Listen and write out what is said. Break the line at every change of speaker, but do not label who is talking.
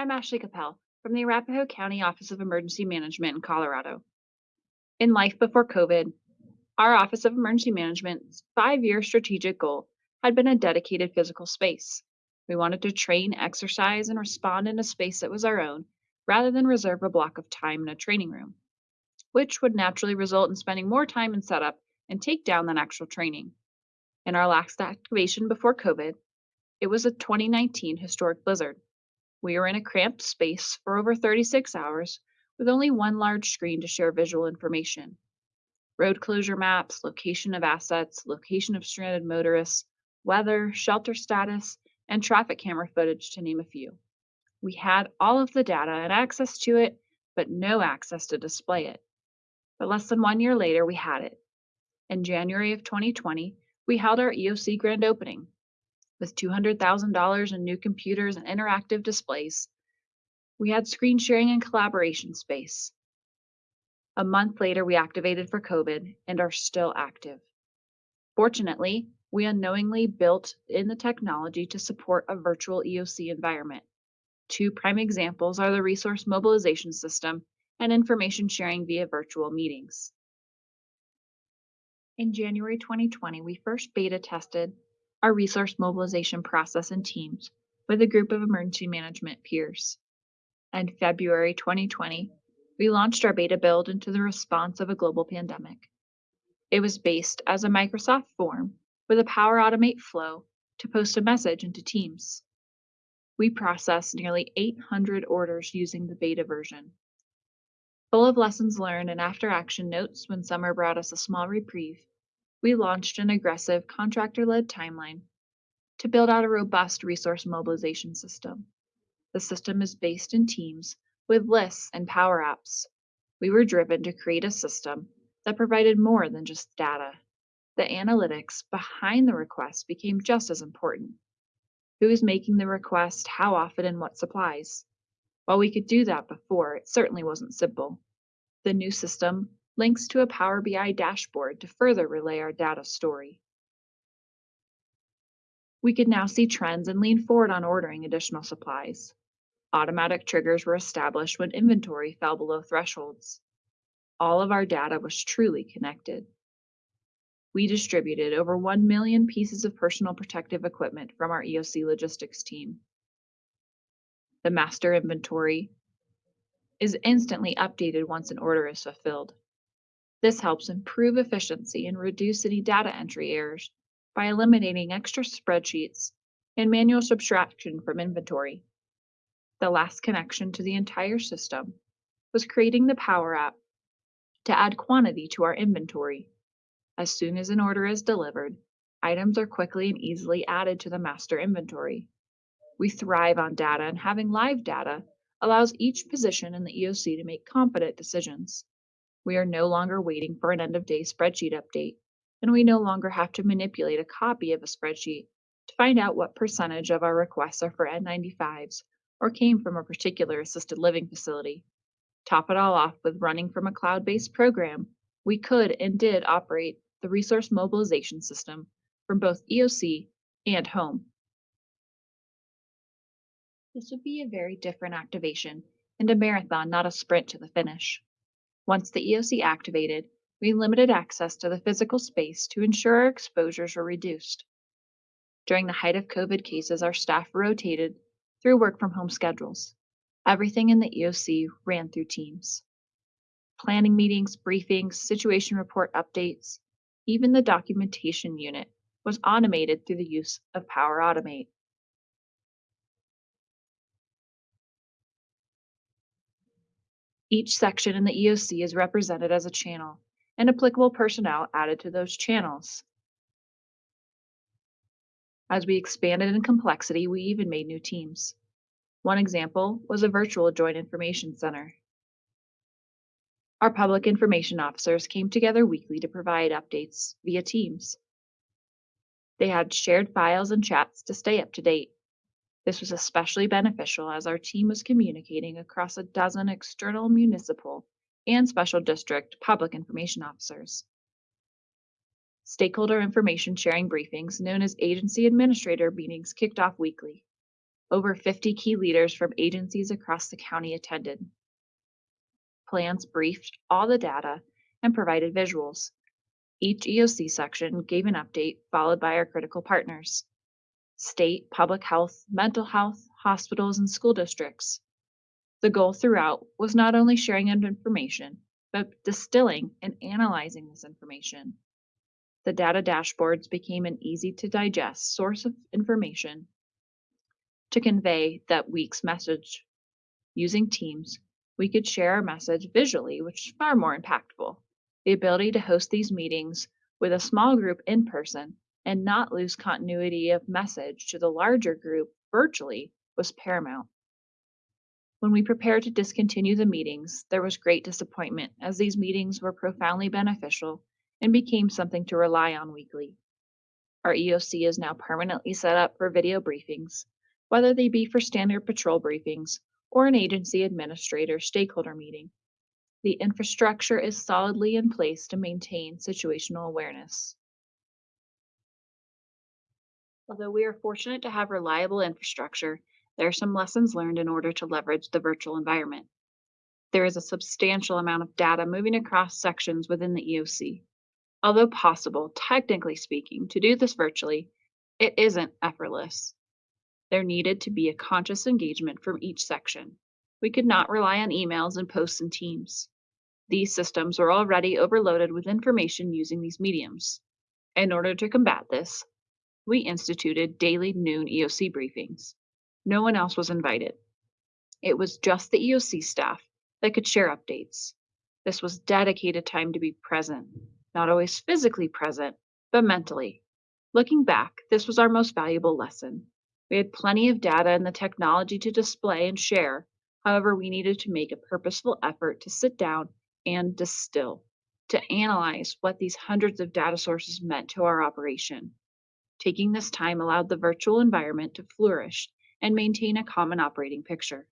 I'm Ashley Capel from the Arapahoe County Office of Emergency Management in Colorado. In life before COVID, our Office of Emergency Management's five year strategic goal had been a dedicated physical space. We wanted to train, exercise, and respond in a space that was our own rather than reserve a block of time in a training room, which would naturally result in spending more time in setup and takedown than actual training. In our last activation before COVID, it was a 2019 historic blizzard. We were in a cramped space for over 36 hours with only one large screen to share visual information. Road closure maps, location of assets, location of stranded motorists, weather, shelter status, and traffic camera footage, to name a few. We had all of the data and access to it, but no access to display it. But less than one year later, we had it. In January of 2020, we held our EOC grand opening, with $200,000 in new computers and interactive displays, we had screen sharing and collaboration space. A month later, we activated for COVID and are still active. Fortunately, we unknowingly built in the technology to support a virtual EOC environment. Two prime examples are the resource mobilization system and information sharing via virtual meetings. In January 2020, we first beta tested our resource mobilization process in teams with a group of emergency management peers. In February 2020, we launched our beta build into the response of a global pandemic. It was based as a Microsoft form with a Power Automate flow to post a message into Teams. We processed nearly 800 orders using the beta version. Full of lessons learned and after action notes when summer brought us a small reprieve, we launched an aggressive contractor led timeline to build out a robust resource mobilization system. The system is based in teams with lists and power apps. We were driven to create a system that provided more than just data. The analytics behind the request became just as important. Who is making the request, how often, and what supplies? While we could do that before, it certainly wasn't simple. The new system links to a Power BI dashboard to further relay our data story. We could now see trends and lean forward on ordering additional supplies. Automatic triggers were established when inventory fell below thresholds. All of our data was truly connected. We distributed over 1 million pieces of personal protective equipment from our EOC logistics team. The master inventory is instantly updated once an order is fulfilled. This helps improve efficiency and reduce any data entry errors by eliminating extra spreadsheets and manual subtraction from inventory. The last connection to the entire system was creating the Power App to add quantity to our inventory. As soon as an order is delivered, items are quickly and easily added to the master inventory. We thrive on data, and having live data allows each position in the EOC to make competent decisions. We are no longer waiting for an end of day spreadsheet update, and we no longer have to manipulate a copy of a spreadsheet to find out what percentage of our requests are for N95s or came from a particular assisted living facility. Top it all off with running from a cloud based program, we could and did operate the resource mobilization system from both EOC and home. This would be a very different activation and a marathon, not a sprint to the finish. Once the EOC activated, we limited access to the physical space to ensure our exposures were reduced. During the height of COVID cases, our staff rotated through work from home schedules. Everything in the EOC ran through Teams. Planning meetings, briefings, situation report updates, even the documentation unit was automated through the use of Power Automate. Each section in the EOC is represented as a channel, and applicable personnel added to those channels. As we expanded in complexity, we even made new teams. One example was a virtual Joint Information Center. Our public information officers came together weekly to provide updates via Teams. They had shared files and chats to stay up to date. This was especially beneficial as our team was communicating across a dozen external municipal and special district public information officers. Stakeholder information sharing briefings, known as agency administrator meetings, kicked off weekly. Over 50 key leaders from agencies across the county attended. Plans briefed all the data and provided visuals. Each EOC section gave an update, followed by our critical partners state, public health, mental health, hospitals, and school districts. The goal throughout was not only sharing information, but distilling and analyzing this information. The data dashboards became an easy to digest source of information to convey that week's message. Using Teams, we could share our message visually, which is far more impactful. The ability to host these meetings with a small group in person and not lose continuity of message to the larger group virtually was paramount. When we prepared to discontinue the meetings, there was great disappointment as these meetings were profoundly beneficial and became something to rely on weekly. Our EOC is now permanently set up for video briefings, whether they be for standard patrol briefings or an agency administrator stakeholder meeting. The infrastructure is solidly in place to maintain situational awareness. Although we are fortunate to have reliable infrastructure, there are some lessons learned in order to leverage the virtual environment. There is a substantial amount of data moving across sections within the EOC. Although possible, technically speaking, to do this virtually, it isn't effortless. There needed to be a conscious engagement from each section. We could not rely on emails and posts in Teams. These systems were already overloaded with information using these mediums. In order to combat this, we instituted daily noon EOC briefings. No one else was invited. It was just the EOC staff that could share updates. This was dedicated time to be present, not always physically present, but mentally. Looking back, this was our most valuable lesson. We had plenty of data and the technology to display and share. However, we needed to make a purposeful effort to sit down and distill, to analyze what these hundreds of data sources meant to our operation. Taking this time allowed the virtual environment to flourish and maintain a common operating picture.